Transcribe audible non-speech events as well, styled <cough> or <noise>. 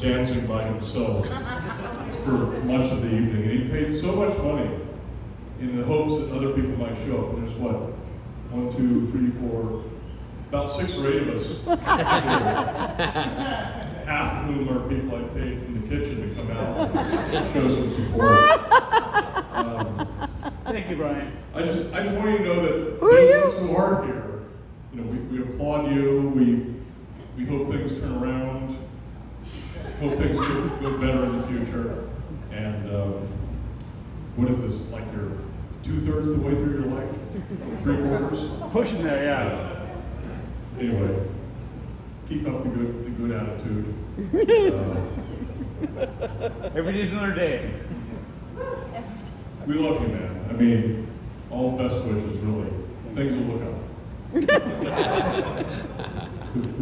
dancing by himself for much of the evening, and he paid so much money in the hopes that other people might show up. And there's what, one, two, three, four, about six or eight of us. <laughs> Half of whom are people I paid from the kitchen to come out and show some support. Um, Thank you, Brian. I just, I just want you to know that Who are you? those who are here, you know, we, we applaud you. We, we hope things turn around. Hope things get, get better in the future. And um, what is this? Like you're two thirds the way through your life, three quarters. Pushing there, yeah. Anyway, keep up the good, the good attitude. Uh, Every day's another day. we love you, man. I mean, all the best wishes, really. Things will look up. <laughs>